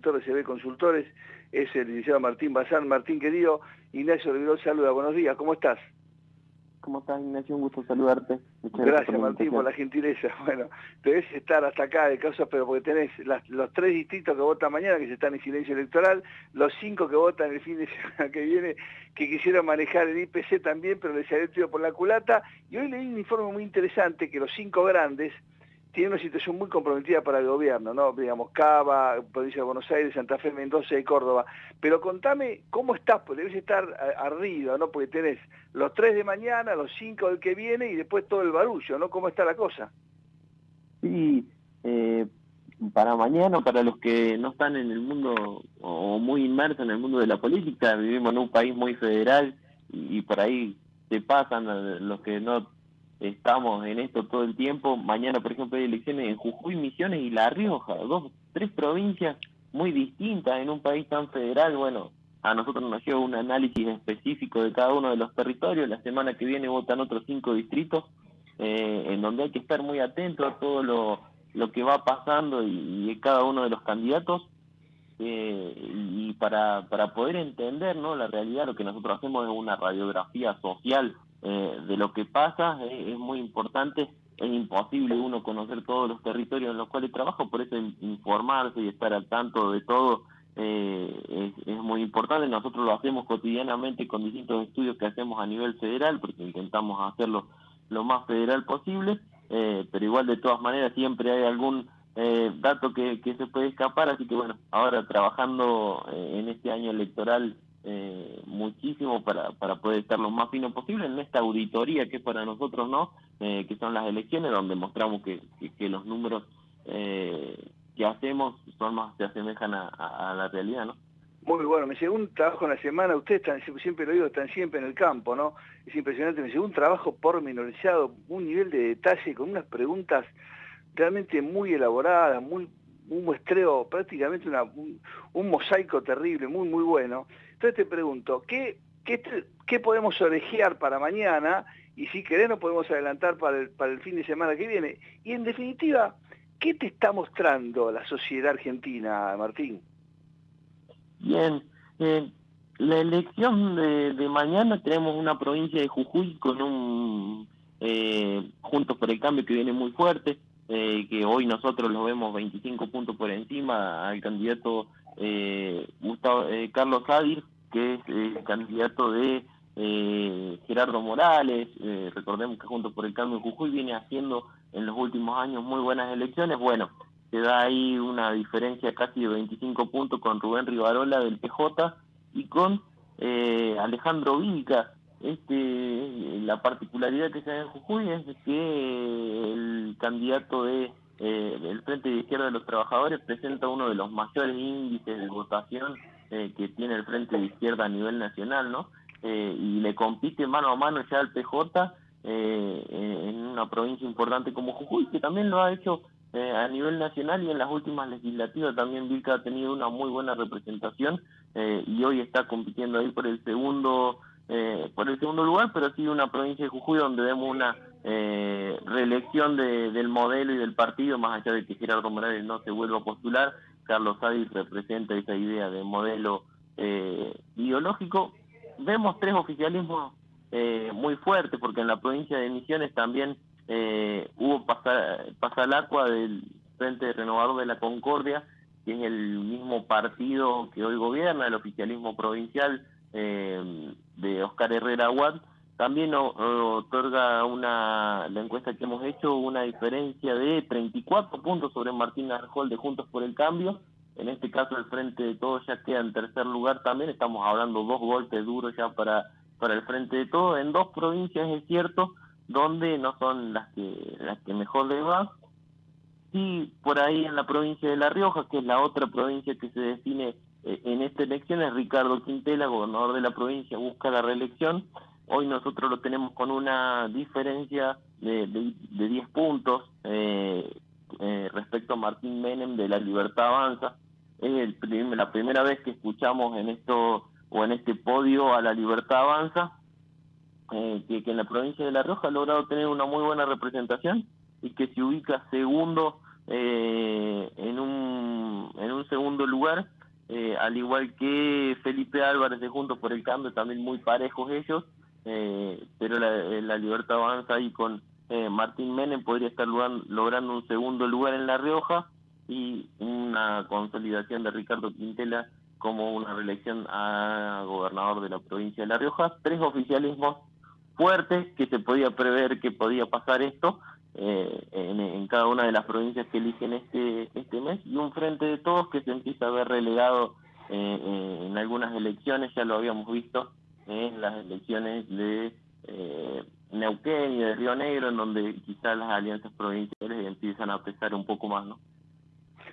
director de CB Consultores, es el licenciado Martín Bazán. Martín, querido, Ignacio Rivero saluda, buenos días, ¿cómo estás? ¿Cómo estás, Ignacio? Un gusto saludarte. gracias, Martín, por la gentileza. Bueno, debes estar hasta acá de causa, pero porque tenés los tres distritos que votan mañana, que se están en silencio electoral, los cinco que votan el fin de semana que viene, que quisieron manejar el IPC también, pero les había tiro por la culata, y hoy leí un informe muy interesante que los cinco grandes, tiene una situación muy comprometida para el gobierno, ¿no? Digamos, Cava, Provincia de Buenos Aires, Santa Fe, Mendoza y Córdoba. Pero contame cómo estás, pues debes estar arriba, ¿no? Porque tenés los tres de mañana, los cinco del que viene y después todo el barullo, ¿no? ¿Cómo está la cosa? Sí, eh, para mañana, para los que no están en el mundo o muy inmersos en el mundo de la política, vivimos en un país muy federal y, y por ahí se pasan los que no estamos en esto todo el tiempo. Mañana, por ejemplo, hay elecciones en Jujuy, Misiones y La Rioja, dos, tres provincias muy distintas en un país tan federal. Bueno, a nosotros nos lleva un análisis específico de cada uno de los territorios. La semana que viene votan otros cinco distritos, eh, en donde hay que estar muy atento a todo lo, lo que va pasando y, cada uno de los candidatos. Eh, y para, para poder entender ¿no? la realidad, lo que nosotros hacemos es una radiografía social eh, de lo que pasa, eh, es muy importante, es imposible uno conocer todos los territorios en los cuales trabaja, por eso informarse y estar al tanto de todo eh, es, muy importante. Nosotros lo hacemos cotidianamente con distintos estudios que hacemos a nivel federal, porque intentamos hacerlo lo más federal posible, pero igual de todas maneras siempre hay algún dato que, que se puede escapar, así que bueno, ahora trabajando en este año electoral eh, muchísimo para, para poder estar lo más fino posible en esta auditoría que para nosotros no, eh, que son las elecciones donde mostramos que, que, los números eh, que hacemos son más se asemejan a, la realidad, ¿no? Muy bueno, me llegó un trabajo en la semana, ustedes están, siempre lo digo, están siempre en el campo, ¿no? Es impresionante, me llegó un trabajo pormenorizado, un nivel de detalle con unas preguntas realmente muy elaboradas, muy un muestreo, prácticamente una, un, un, mosaico terrible, muy, muy bueno. Entonces te pregunto, ¿qué, qué, qué podemos orejear para mañana? Y si querés nos podemos adelantar para el, para el fin de semana que viene. Y en definitiva, ¿qué te está mostrando la sociedad argentina, Martín? Bien, eh, la elección de, mañana tenemos una provincia de Jujuy con un eh, Juntos por el Cambio que viene muy fuerte, eh, que hoy nosotros lo vemos 25 puntos por encima al candidato eh, Gustavo, Carlos Adir, que es el candidato de eh, Gerardo Morales, eh, recordemos que junto por el cambio Jujuy viene haciendo en los últimos años muy buenas elecciones, bueno, se da ahí una diferencia casi de 25 puntos con Rubén Rivarola del PJ y con eh, Alejandro Vilca. Este, la particularidad que se da en Jujuy es que el candidato de eh, el Frente de Izquierda de los Trabajadores presenta uno de los mayores índices de votación eh, que tiene el Frente de Izquierda a nivel nacional, ¿no? Eh, y le compite mano a mano ya al PJ eh, en una provincia importante como Jujuy, que también lo ha hecho a nivel nacional y en las últimas legislativas también Vilca ha tenido una muy buena representación y hoy está compitiendo ahí por el segundo por el segundo lugar, pero sí una provincia de Jujuy donde vemos una eh, reelección de, del modelo y del partido, más allá de que Gerardo Morales no se vuelva a postular, Carlos Sádiz representa esa idea de modelo eh, ideológico. Vemos tres oficialismos eh, muy fuertes, porque en la provincia de Misiones también eh, hubo pasar, agua del Frente Renovador de la Concordia, que es el mismo partido que hoy gobierna, el oficialismo provincial eh, de Oscar Herrera Aguad, también otorga una, la encuesta que hemos hecho una diferencia de 34 puntos sobre Martín Arjol de Juntos por el Cambio. En este caso el Frente de Todos ya queda en tercer lugar también. Estamos hablando dos golpes duros ya para, para el Frente de Todos. En dos provincias es cierto, donde no son las que, las que mejor le va. Sí, por ahí en la provincia de La Rioja, que es la otra provincia que se define eh, en esta elección, es Ricardo Quintela, gobernador de la provincia, busca la reelección Hoy nosotros lo tenemos con una diferencia de, de, 10 puntos eh, eh, respecto a Martín Menem de la Libertad Avanza. Es el la primera vez que escuchamos en esto o en este podio a la Libertad Avanza, eh, que, en la provincia de La Rioja ha logrado tener una muy buena representación y que se ubica segundo eh, en, un, en un segundo lugar, al igual que Felipe Álvarez de Juntos por el Cambio, también muy parejos ellos, eh, pero la, Libertad avanza ahí con Martín Menem, podría estar logrando un segundo lugar en La Rioja y una consolidación de Ricardo Quintela como una reelección a gobernador de la provincia de La Rioja. Tres oficialismos fuertes que se podía prever que podía pasar esto eh, en, cada una de las provincias que eligen este, este mes y un frente de todos que se empieza a ver relegado eh, eh, en algunas elecciones, ya lo habíamos visto en las elecciones de Neuquén y de Río Negro, en donde quizás las alianzas provinciales empiezan a pesar un poco más, ¿no?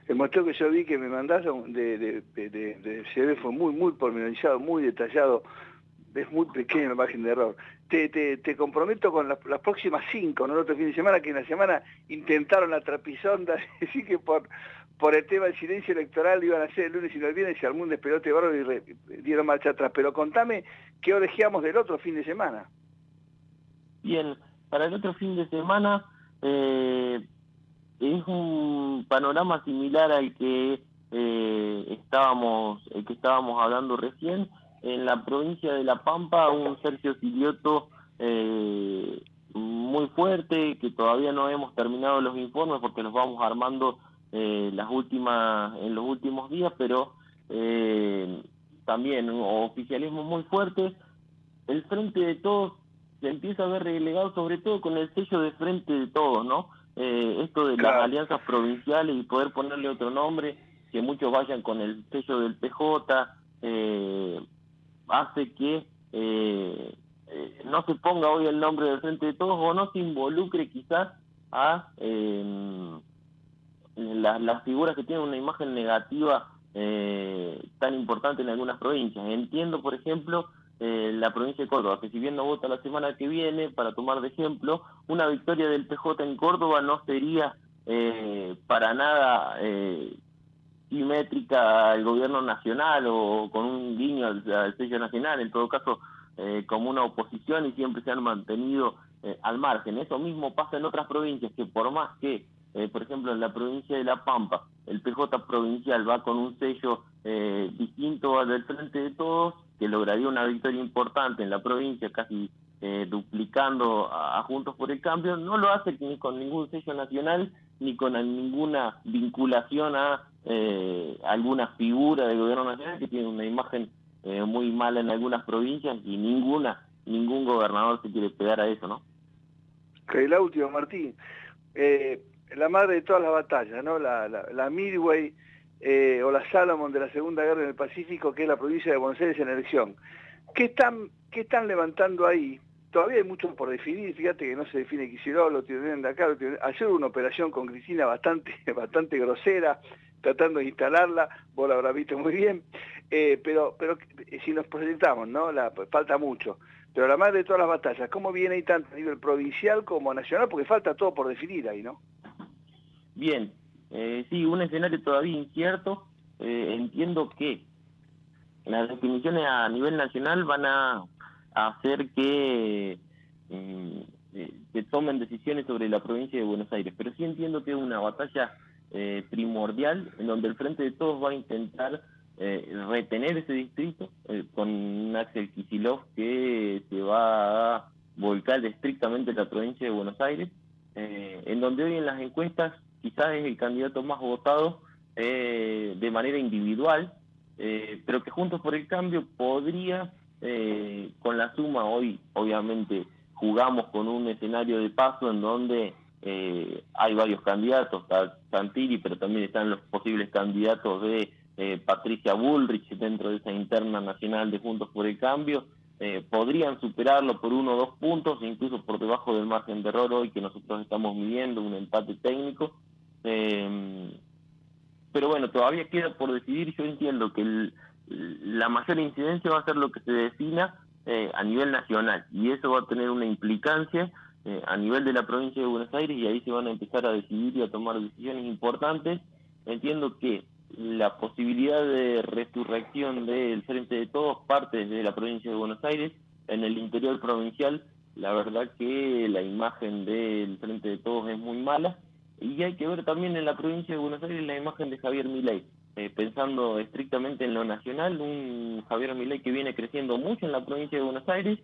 El muestreo que yo vi que me mandaron de, de, de, fue muy, muy pormenorizado, muy detallado, es muy pequeña la margen de error. Te, te, te comprometo con las, próximas cinco, ¿no? El otro fin de semana, que en la semana intentaron la trapisonda, así que por, por el tema del silencio electoral iban a hacer el lunes y no el viernes, se armó un despelote barro y dieron marcha atrás. Pero contame qué orejeamos del otro fin de semana. Bien, para el otro fin de semana eh, es un panorama similar al que eh, estábamos, el que estábamos hablando recién en la provincia de La Pampa un Sergio Silioto eh, muy fuerte, que todavía no hemos terminado los informes porque los vamos armando eh, las últimas en los últimos días, pero eh, también oficialismo muy fuerte. El frente de todos se empieza a ver relegado sobre todo con el sello de frente de todos, ¿no? esto de las alianzas provinciales y poder ponerle otro nombre, que muchos vayan con el sello del PJ, eh, hace que eh, eh, no se ponga hoy el nombre del frente de todos o no se involucre quizás a eh, las figuras que tienen una imagen negativa eh, tan importante en algunas provincias. Entiendo, por ejemplo, la provincia de Córdoba, que si bien no vota la semana que viene, para tomar de ejemplo, una victoria del PJ en Córdoba no sería para nada simétrica al gobierno nacional o con un guiño al, sello nacional, en todo caso eh, como una oposición y siempre se han mantenido eh, al margen. Eso mismo pasa en otras provincias que por más que, eh, por ejemplo, en la provincia de La Pampa, el PJ provincial va con un sello distinto al del Frente de Todos, que lograría una victoria importante en la provincia, casi duplicando a, Juntos por el Cambio, no lo hace ni con ningún sello nacional ni con ninguna vinculación a eh, alguna figura del gobierno nacional que tiene una imagen eh, muy mala en algunas provincias y ninguna, ningún gobernador se quiere pegar a eso, ¿no? Última, Martín. Eh, la madre de todas las batallas, ¿no? La, Midway eh, o la Salomon de la Segunda Guerra en el Pacífico, que es la provincia de Buenos Aires en elección. ¿Qué están, qué están levantando ahí? Todavía hay mucho por definir, fíjate que no se define Kicillof, lo tienen de acá, ayer una operación con Cristina bastante, bastante grosera, tratando de instalarla, vos la habrás visto muy bien, eh, pero, pero eh, si nos proyectamos, ¿no? La, falta mucho. Pero la madre de todas las batallas, ¿cómo viene ahí tanto a nivel provincial como nacional? Porque falta todo por definir ahí, ¿no? Bien, eh, sí, un escenario todavía incierto. entiendo que las definiciones a nivel nacional van a, hacer que se tomen decisiones sobre la provincia de Buenos Aires, pero sí entiendo que es una batalla eh, primordial en donde el Frente de Todos va a intentar eh, retener ese distrito eh, con Axel Kisilov que se va a volcar estrictamente la provincia de Buenos Aires, en donde hoy en las encuestas quizás es el candidato más votado de manera individual, pero que Juntos por el Cambio podría, con la suma hoy obviamente jugamos con un escenario de paso en donde eh, hay varios candidatos, está Santilli, pero también están los posibles candidatos de eh, Patricia Bullrich dentro de esa interna nacional de Juntos por el Cambio. Eh, podrían superarlo por uno o dos puntos, incluso por debajo del margen de error hoy que nosotros estamos midiendo, un empate técnico. Pero bueno, todavía queda por decidir. Yo entiendo que la mayor incidencia va a ser lo que se defina a nivel nacional y eso va a tener una implicancia eh, a nivel de la provincia de Buenos Aires y ahí se van a empezar a decidir y a tomar decisiones importantes. Entiendo que la posibilidad de resurrección del Frente de Todos parte de la provincia de Buenos Aires. En el interior provincial, la verdad que la imagen del Frente de Todos es muy mala. Y hay que ver también en la provincia de Buenos Aires la imagen de Javier Milei. Eh, pensando estrictamente en lo nacional, un Javier Milei que viene creciendo mucho en la provincia de Buenos Aires,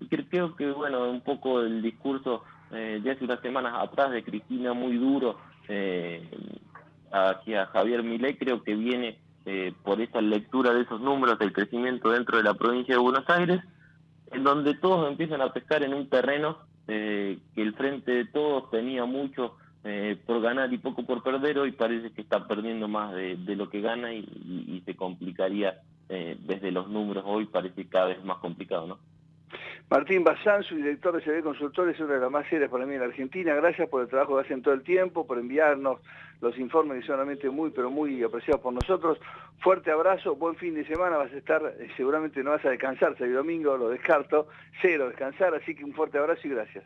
y creo que, bueno, un poco el discurso eh, de hace unas semanas atrás de Cristina muy duro eh, hacia Javier Milei, creo que viene eh, por esa lectura de esos números del crecimiento dentro de la provincia de Buenos Aires, en donde todos empiezan a pescar en un terreno que el frente de todos tenía mucho por ganar y poco por perder, hoy parece que está perdiendo más de, lo que gana y, y se complicaría desde los números, hoy parece cada vez más complicado, ¿no? Martín Bazán, su director de CB Consultores, es una de las más serias para mí en la Argentina. Gracias por el trabajo que hacen todo el tiempo, por enviarnos los informes que son realmente muy, pero muy apreciados por nosotros. Fuerte abrazo, buen fin de semana, vas a estar, eh, seguramente no vas a descansar, sábado domingo, lo descarto, cero descansar, así que un fuerte abrazo y gracias.